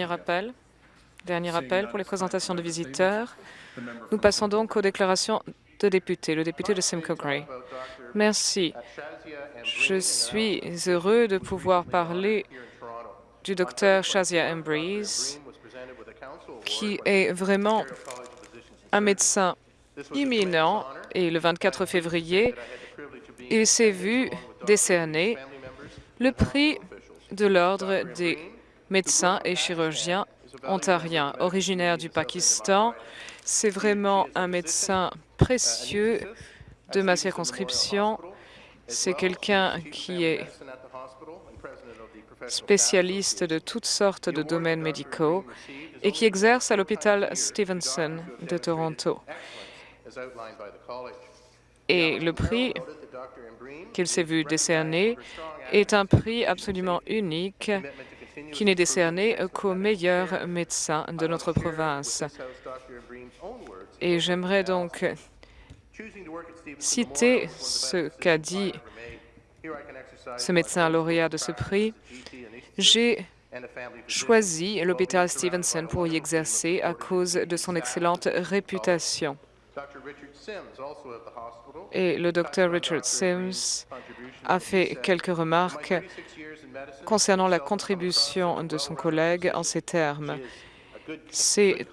Dernier appel. Dernier appel pour les présentations de visiteurs. Nous passons donc aux déclarations de députés. Le député de Simcoe Gray. Merci. Je suis heureux de pouvoir parler du docteur Shazia Embreeze, qui est vraiment un médecin imminent. Et le 24 février, il s'est vu décerner le prix de l'Ordre des médecin et chirurgien ontarien. Originaire du Pakistan, c'est vraiment un médecin précieux de ma circonscription. C'est quelqu'un qui est spécialiste de toutes sortes de domaines médicaux et qui exerce à l'hôpital Stevenson de Toronto. Et le prix qu'il s'est vu décerner est un prix absolument unique qui n'est décerné qu'aux meilleurs médecins de notre province. Et j'aimerais donc citer ce qu'a dit ce médecin lauréat de ce prix. J'ai choisi l'hôpital Stevenson pour y exercer à cause de son excellente réputation. Et le docteur Richard Sims a fait quelques remarques concernant la contribution de son collègue en ces termes. C'est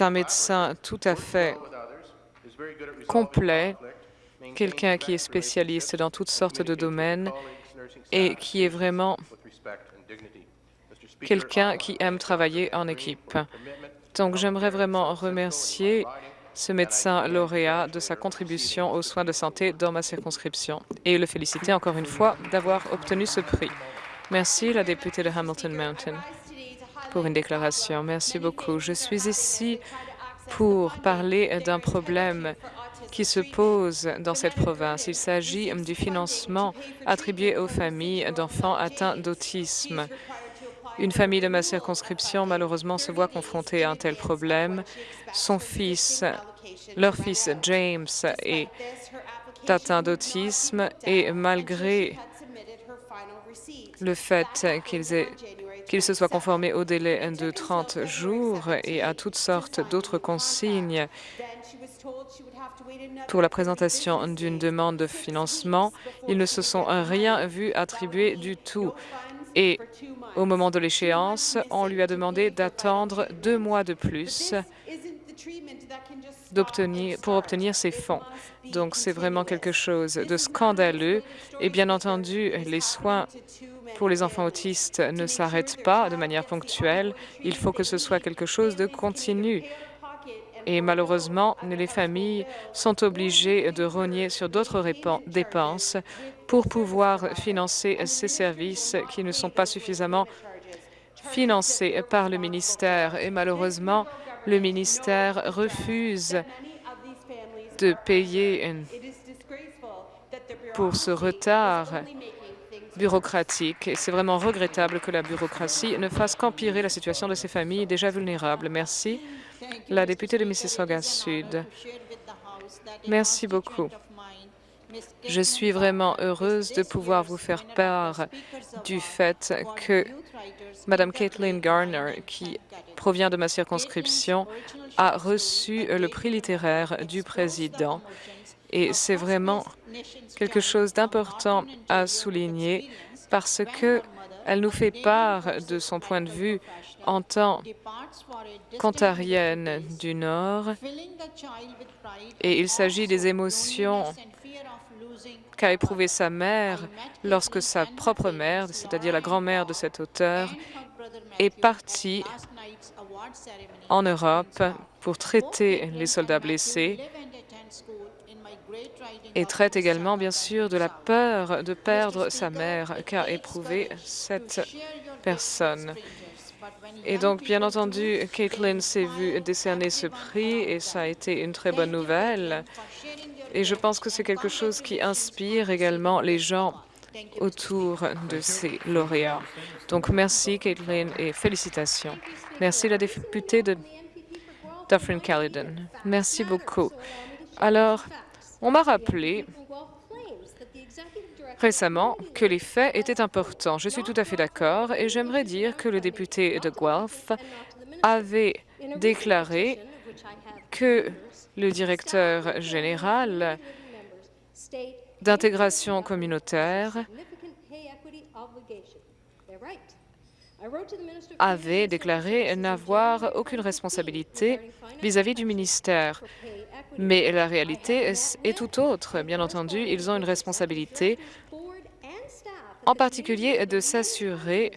un médecin tout à fait complet, quelqu'un qui est spécialiste dans toutes sortes de domaines et qui est vraiment quelqu'un qui aime travailler en équipe. Donc, j'aimerais vraiment remercier ce médecin lauréat de sa contribution aux soins de santé dans ma circonscription et le féliciter encore une fois d'avoir obtenu ce prix. Merci, la députée de Hamilton Mountain, pour une déclaration. Merci beaucoup. Je suis ici pour parler d'un problème qui se pose dans cette province. Il s'agit du financement attribué aux familles d'enfants atteints d'autisme. Une famille de ma circonscription, malheureusement, se voit confrontée à un tel problème. Son fils, leur fils James, est atteint d'autisme et malgré le fait qu'ils se soient conformés au délai de 30 jours et à toutes sortes d'autres consignes pour la présentation d'une demande de financement, ils ne se sont rien vu attribuer du tout. Et au moment de l'échéance, on lui a demandé d'attendre deux mois de plus pour obtenir ces fonds. Donc, c'est vraiment quelque chose de scandaleux. Et bien entendu, les soins pour les enfants autistes ne s'arrêtent pas de manière ponctuelle. Il faut que ce soit quelque chose de continu. Et malheureusement, les familles sont obligées de rogner sur d'autres dépenses pour pouvoir financer ces services qui ne sont pas suffisamment financés par le ministère. Et malheureusement, le ministère refuse de payer pour ce retard bureaucratique. Et c'est vraiment regrettable que la bureaucratie ne fasse qu'empirer la situation de ces familles déjà vulnérables. Merci. La députée de Mississauga Sud. Merci beaucoup. Je suis vraiment heureuse de pouvoir vous faire part du fait que Mme Caitlin Garner, qui provient de ma circonscription, a reçu le prix littéraire du président. Et c'est vraiment quelque chose d'important à souligner parce qu'elle nous fait part de son point de vue en tant qu'ontarienne du Nord. Et il s'agit des émotions qu'a éprouvées sa mère lorsque sa propre mère, c'est-à-dire la grand-mère de cet auteur, est partie en Europe pour traiter les soldats blessés et traite également, bien sûr, de la peur de perdre sa mère qu'a éprouvé cette personne. Et donc, bien entendu, Caitlin s'est vue décerner ce prix et ça a été une très bonne nouvelle. Et je pense que c'est quelque chose qui inspire également les gens autour de ces lauréats. Donc, merci, Caitlin, et félicitations. Merci, la députée de Dufferin-Caledon. Merci beaucoup. Alors, on m'a rappelé récemment que les faits étaient importants. Je suis tout à fait d'accord et j'aimerais dire que le député de Guelph avait déclaré que le directeur général d'intégration communautaire avait déclaré n'avoir aucune responsabilité vis-à-vis du ministère. Mais la réalité est tout autre. Bien entendu, ils ont une responsabilité, en particulier de s'assurer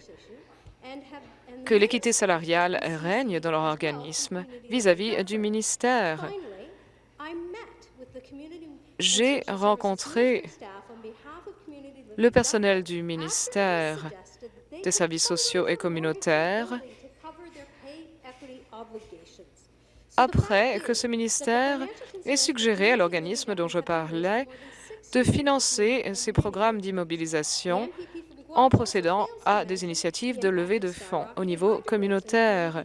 que l'équité salariale règne dans leur organisme vis-à-vis du ministère. J'ai rencontré le personnel du ministère des services sociaux et communautaires après que ce ministère ait suggéré à l'organisme dont je parlais de financer ces programmes d'immobilisation en procédant à des initiatives de levée de fonds au niveau communautaire.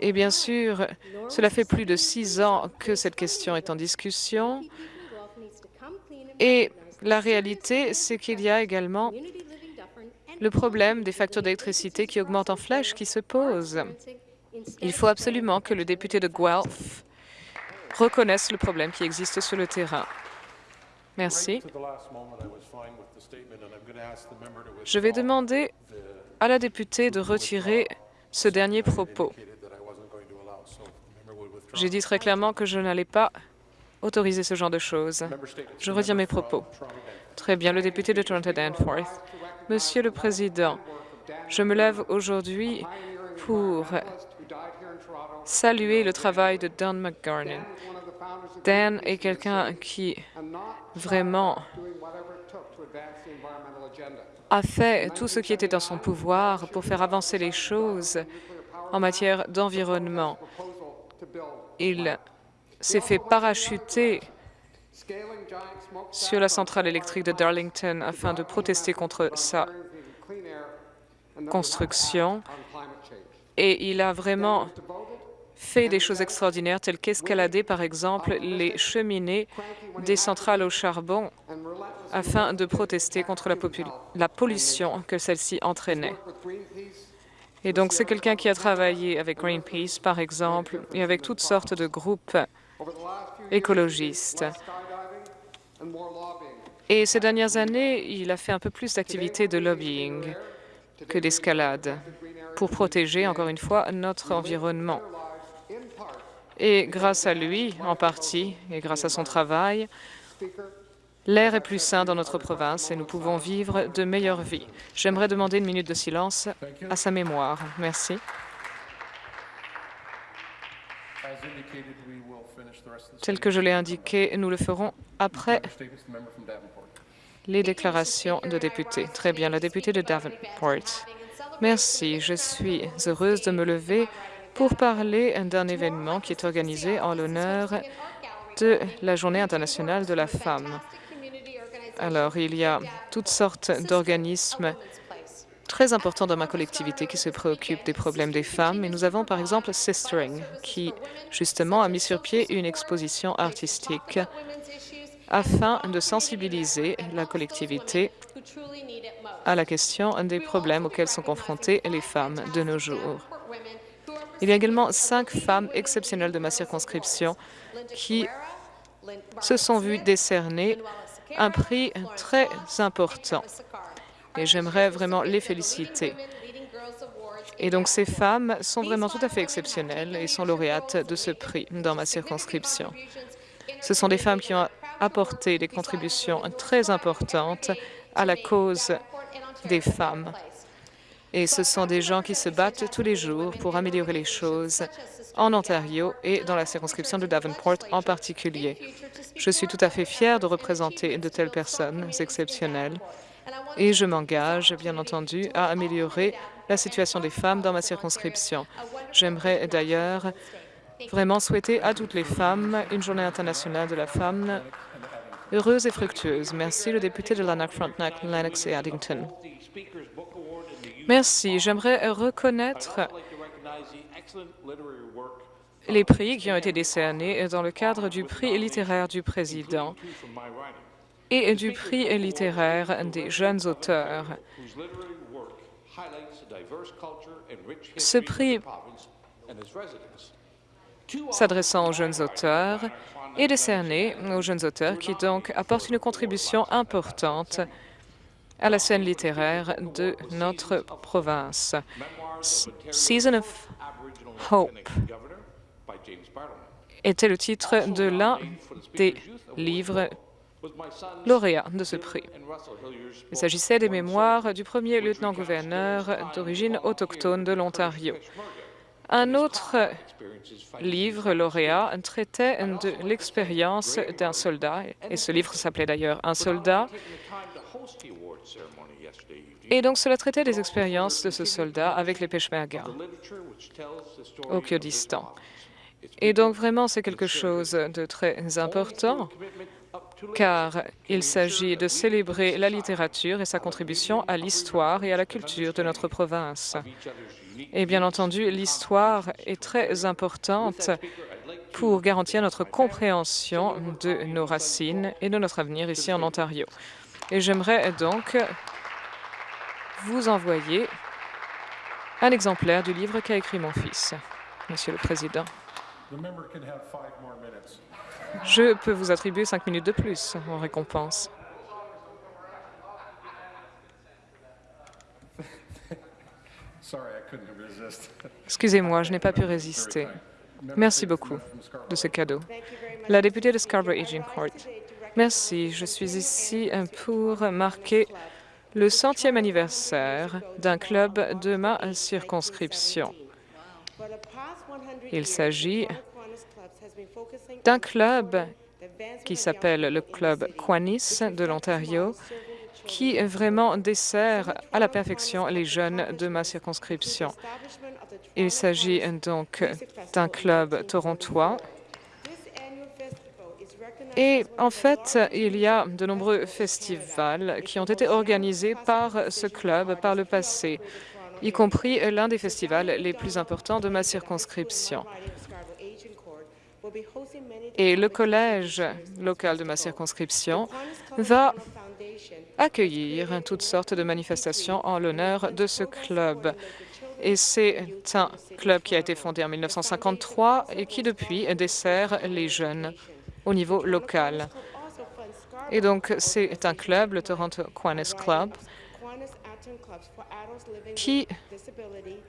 Et bien sûr, cela fait plus de six ans que cette question est en discussion. Et la réalité, c'est qu'il y a également le problème des factures d'électricité qui augmentent en flèche qui se pose. Il faut absolument que le député de Guelph reconnaisse le problème qui existe sur le terrain. Merci. Je vais demander à la députée de retirer ce dernier propos. J'ai dit très clairement que je n'allais pas autoriser ce genre de choses. Je retiens mes propos. Très bien, le député de Toronto Danforth. Monsieur le Président, je me lève aujourd'hui pour saluer le travail de Dan McGarnon. Dan est quelqu'un qui vraiment a fait tout ce qui était dans son pouvoir pour faire avancer les choses en matière d'environnement. Il s'est fait parachuter sur la centrale électrique de Darlington afin de protester contre sa construction et il a vraiment fait des choses extraordinaires telles qu'escalader, par exemple, les cheminées des centrales au charbon afin de protester contre la, pollution que celle-ci entraînait. Et donc, c'est quelqu'un qui a travaillé avec Greenpeace, par exemple, et avec toutes sortes de groupes écologistes. Et ces dernières années, il a fait un peu plus d'activités de lobbying que d'escalade pour protéger, encore une fois, notre environnement. Et grâce à lui, en partie, et grâce à son travail, l'air est plus sain dans notre province et nous pouvons vivre de meilleures vies. J'aimerais demander une minute de silence à sa mémoire. Merci. Tel que je l'ai indiqué, nous le ferons après les déclarations de députés. Très bien, la députée de Davenport. Merci, je suis heureuse de me lever pour parler d'un événement qui est organisé en l'honneur de la Journée internationale de la femme. Alors, il y a toutes sortes d'organismes très importants dans ma collectivité qui se préoccupent des problèmes des femmes. Et nous avons par exemple Sistering, qui justement a mis sur pied une exposition artistique afin de sensibiliser la collectivité à la question des problèmes auxquels sont confrontées les femmes de nos jours. Il y a également cinq femmes exceptionnelles de ma circonscription qui se sont vues décerner un prix très important. Et j'aimerais vraiment les féliciter. Et donc, ces femmes sont vraiment tout à fait exceptionnelles et sont lauréates de ce prix dans ma circonscription. Ce sont des femmes qui ont apporté des contributions très importantes à la cause des femmes. Et ce sont des gens qui se battent tous les jours pour améliorer les choses en Ontario et dans la circonscription de Davenport en particulier. Je suis tout à fait fière de représenter de telles personnes exceptionnelles et je m'engage, bien entendu, à améliorer la situation des femmes dans ma circonscription. J'aimerais d'ailleurs vraiment souhaiter à toutes les femmes une journée internationale de la femme heureuse et fructueuse. Merci, le député de Lanark, Frontenac, Lennox et Addington. Merci. J'aimerais reconnaître les prix qui ont été décernés dans le cadre du prix littéraire du président. et du prix littéraire des jeunes auteurs. Ce prix s'adressant aux jeunes auteurs est décerné aux jeunes auteurs qui donc apportent une contribution importante à la scène littéraire de notre province. Season of Hope était le titre de l'un des livres lauréats de ce prix. Il s'agissait des mémoires du premier lieutenant-gouverneur d'origine autochtone de l'Ontario. Un autre livre lauréat traitait de l'expérience d'un soldat, et ce livre s'appelait d'ailleurs « Un soldat ». Et donc cela traitait des expériences de ce soldat avec les Peshmerga au Kurdistan. Et donc vraiment c'est quelque chose de très important car il s'agit de célébrer la littérature et sa contribution à l'histoire et à la culture de notre province. Et bien entendu, l'histoire est très importante pour garantir notre compréhension de nos racines et de notre avenir ici en Ontario. Et j'aimerais donc vous envoyer un exemplaire du livre qu'a écrit mon fils, Monsieur le Président. Je peux vous attribuer cinq minutes de plus en récompense. Excusez-moi, je n'ai pas pu résister. Merci beaucoup de ce cadeau. La députée de Scarborough-Agincourt. Merci. Je suis ici pour marquer le centième anniversaire d'un club de ma circonscription. Il s'agit d'un club qui s'appelle le Club Quanis de l'Ontario, qui vraiment dessert à la perfection les jeunes de ma circonscription. Il s'agit donc d'un club torontois. Et en fait, il y a de nombreux festivals qui ont été organisés par ce club par le passé, y compris l'un des festivals les plus importants de ma circonscription. Et le collège local de ma circonscription va accueillir toutes sortes de manifestations en l'honneur de ce club. Et c'est un club qui a été fondé en 1953 et qui, depuis, dessert les jeunes au niveau local. Et donc, c'est un club, le Toronto Aquinas Club, qui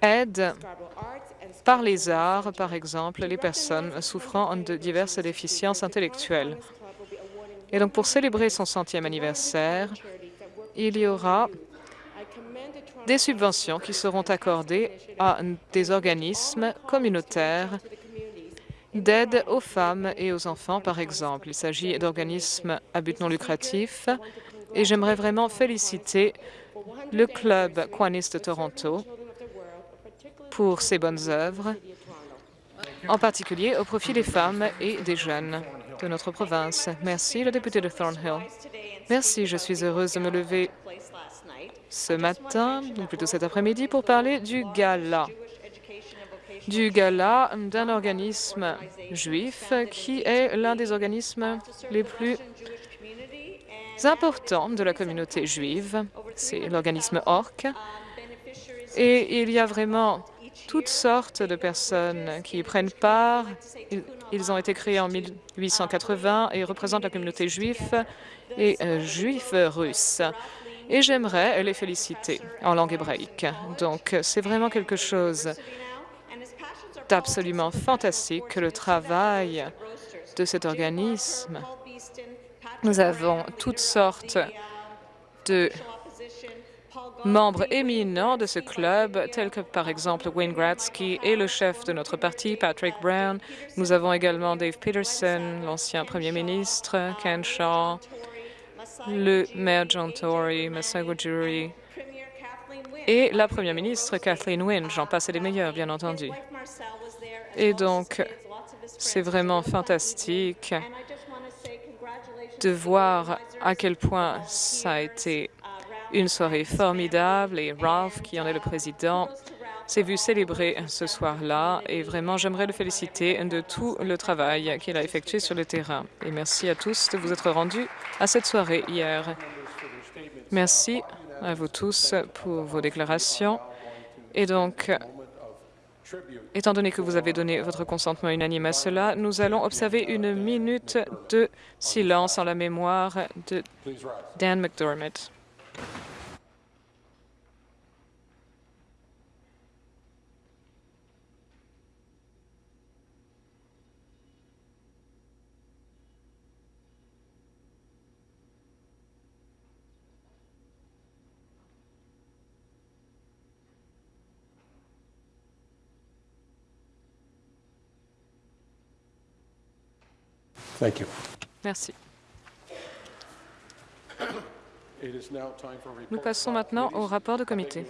aide par les arts, par exemple, les personnes souffrant de diverses déficiences intellectuelles. Et donc, pour célébrer son centième anniversaire, il y aura des subventions qui seront accordées à des organismes communautaires d'aide aux femmes et aux enfants, par exemple. Il s'agit d'organismes à but non lucratif et j'aimerais vraiment féliciter le Club Quanis de Toronto pour ses bonnes œuvres, en particulier au profit des femmes et des jeunes de notre province. Merci, le député de Thornhill. Merci, je suis heureuse de me lever ce matin, ou plutôt cet après-midi, pour parler du gala du gala d'un organisme juif qui est l'un des organismes les plus importants de la communauté juive. C'est l'organisme ORC. Et il y a vraiment toutes sortes de personnes qui y prennent part. Ils ont été créés en 1880 et représentent la communauté juive et euh, juifs russes. Et j'aimerais les féliciter en langue hébraïque. Donc, c'est vraiment quelque chose absolument fantastique que le travail de cet organisme. Nous avons toutes sortes de membres éminents de ce club, tels que par exemple Wayne Gratzky et le chef de notre parti, Patrick Brown. Nous avons également Dave Peterson, l'ancien premier ministre, Ken Shaw, le maire John Tory, Massago Jury, et la première ministre Kathleen Wynne. J'en passe les meilleurs, bien entendu. Et donc, c'est vraiment fantastique de voir à quel point ça a été une soirée formidable et Ralph, qui en est le président, s'est vu célébrer ce soir-là et vraiment, j'aimerais le féliciter de tout le travail qu'il a effectué sur le terrain. Et merci à tous de vous être rendus à cette soirée hier. Merci à vous tous pour vos déclarations. Et donc, étant donné que vous avez donné votre consentement unanime à cela, nous allons observer une minute de silence en la mémoire de Dan McDermott. Thank you. Merci. Nous passons maintenant au rapport de comité.